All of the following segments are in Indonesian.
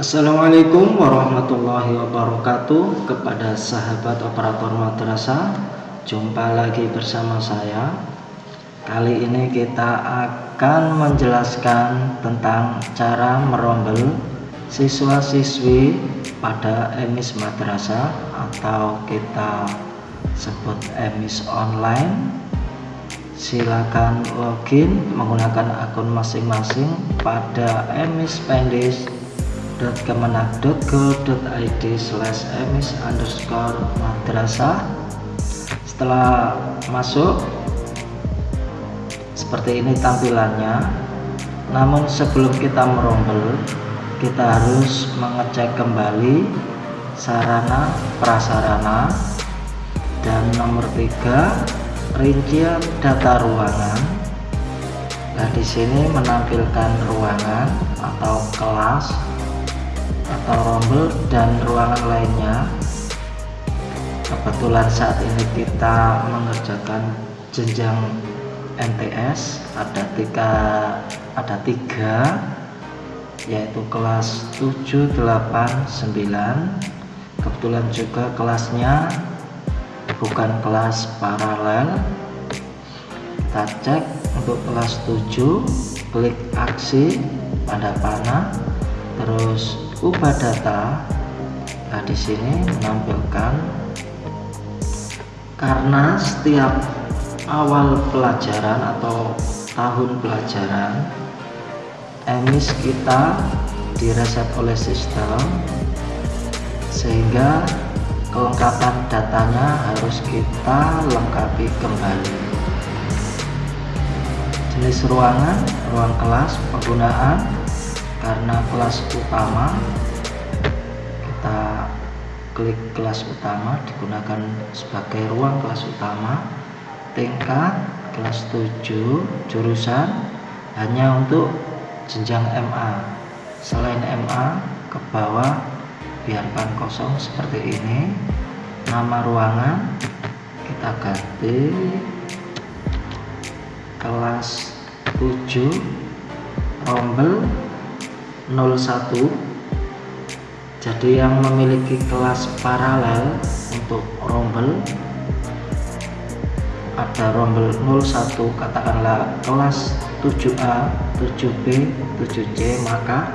Assalamualaikum warahmatullahi wabarakatuh kepada sahabat operator madrasah. Jumpa lagi bersama saya. Kali ini kita akan menjelaskan tentang cara merombel siswa-siswi pada emis madrasah atau kita sebut emis online. Silakan login menggunakan akun masing-masing pada emispendis www.kemenak.go.id slash emis underscore madrasah. Setelah masuk seperti ini tampilannya. Namun sebelum kita merombel kita harus mengecek kembali sarana prasarana. Dan nomor tiga rincian data ruangan. Nah di sini menampilkan ruangan atau kelas atau rombel dan ruangan lainnya. Kebetulan saat ini kita mengerjakan jenjang NTS ada tiga ada tiga yaitu kelas 7 8 9 kebetulan juga kelasnya bukan kelas paralel. Kita cek untuk kelas 7 klik aksi pada panah terus ubah data nah di sini menampilkan karena setiap awal pelajaran atau tahun pelajaran emis kita direset oleh sistem sehingga kelengkapan datanya harus kita lengkapi kembali. Jenis ruangan ruang kelas penggunaan karena kelas utama kita klik kelas utama digunakan sebagai ruang kelas utama. Tingkat kelas 7 jurusan hanya untuk jenjang MA selain MA ke bawah biarkan kosong seperti ini. Nama ruangan kita ganti. Kelas 7 rombel 01 jadi yang memiliki kelas paralel untuk rombel ada rombel 01 katakanlah kelas 7A 7B 7C maka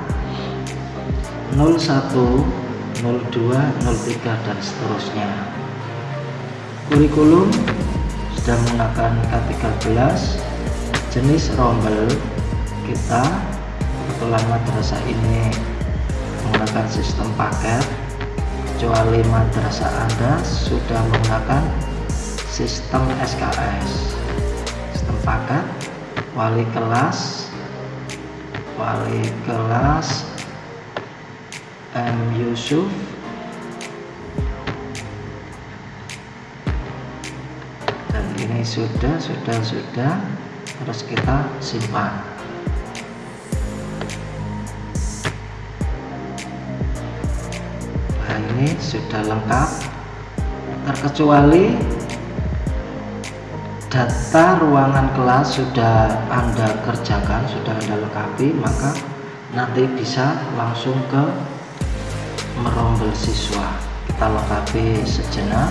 01 02 03 dan seterusnya. Kurikulum sudah menggunakan K13 jenis rombel kita kebetulan madrasah ini menggunakan sistem paket kecuali madrasah anda sudah menggunakan sistem SKS sistem paket wali kelas wali kelas M. Yusuf dan ini sudah sudah sudah terus kita simpan sudah lengkap terkecuali data ruangan kelas sudah anda kerjakan sudah anda lengkapi maka nanti bisa langsung ke merombel siswa. Kita lengkapi sejenak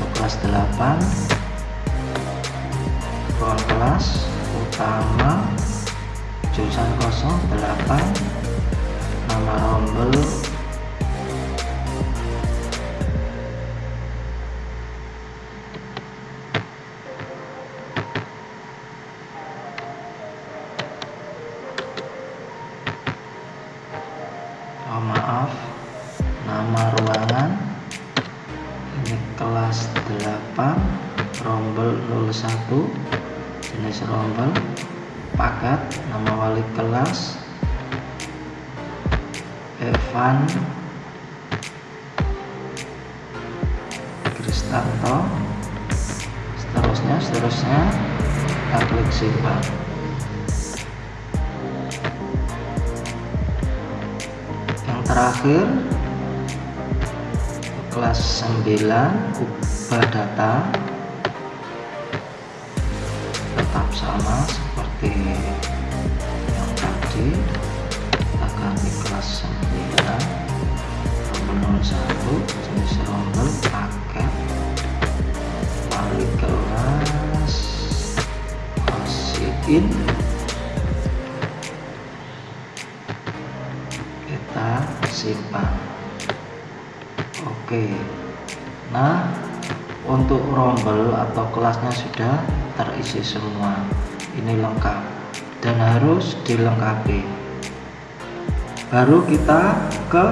ke kelas 8 ruang kelas utama jurusan 08 nama rombel 8 rombel 01 jenis rombel paket nama wali kelas Evan Kristanto seterusnya seterusnya kita klik simpan. Terakhir kelas 9 ubah data tetap sama seperti yang tadi. Akan di kelas 9 nomor 1 jenis rombel paket. Lalu kelas. Masih kita simpan. Oke. Nah untuk rombel atau kelasnya sudah terisi semua. Ini lengkap dan harus dilengkapi. Baru kita ke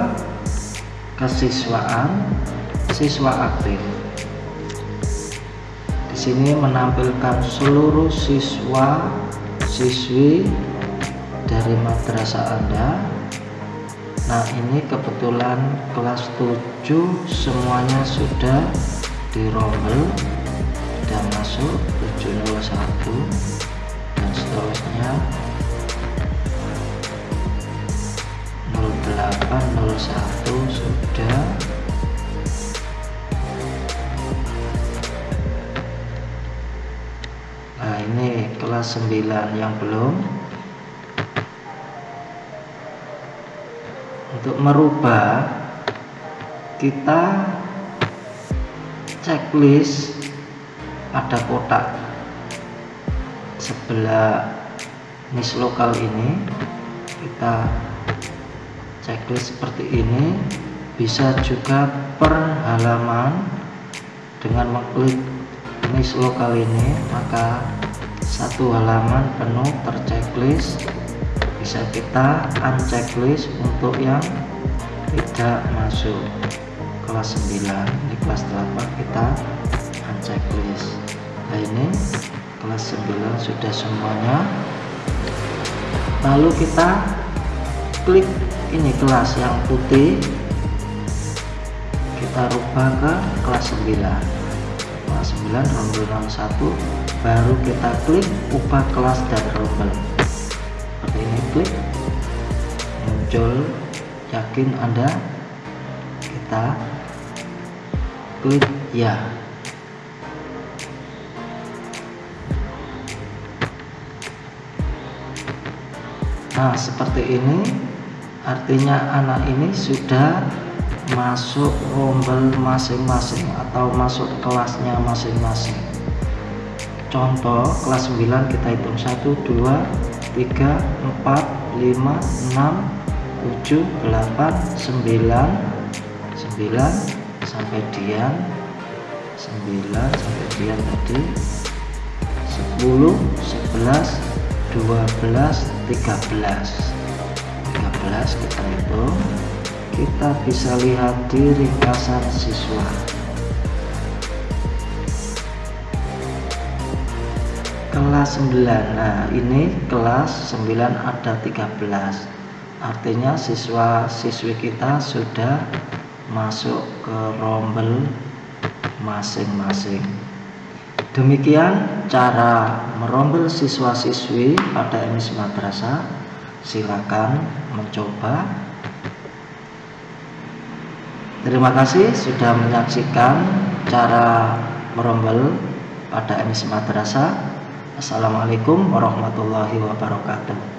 kesiswaan siswa aktif. Di sini menampilkan seluruh siswa siswi dari madrasah Anda. Nah ini kebetulan kelas 7 semuanya sudah dirombel sudah masuk 701 dan seterusnya 0801 sudah. Nah ini kelas 9 yang belum. Untuk merubah kita checklist pada kotak sebelah miss lokal ini kita checklist seperti ini bisa juga per halaman. Dengan mengklik miss lokal ini maka satu halaman penuh terchecklist bisa kita unchecklist untuk yang tidak masuk. Kelas 9 di kelas 8 kita unchecklist. Nah ini kelas 9 sudah semuanya. Lalu kita klik ini kelas yang putih. Kita rubah ke kelas 9 kelas 9 rombel 61 baru kita klik ubah kelas dan rombel seperti ini klik. Muncul. Yakin anda? Kita klik ya nah seperti ini artinya anak ini sudah masuk rombel masing-masing atau masuk kelasnya masing-masing. Contoh kelas 9 kita hitung 1 2 3 4 5 6 7 8 9 9 sampai dian 9 sampai dian tadi 10 11 12 13 13 kita hitung. Kita bisa lihat di ringkasan siswa. Kelas 9 nah ini kelas 9 ada 13 artinya siswa siswi kita sudah masuk ke rombel masing-masing demikian cara merombel siswa-siswi pada emis madrasah. Silakan mencoba. Terima kasih sudah menyaksikan cara merombel pada emis madrasah. Assalamualaikum warahmatullahi wabarakatuh